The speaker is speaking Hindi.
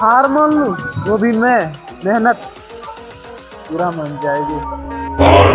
हार मान लू वो भी मैं मेहनत। पूरा मन जाएगी।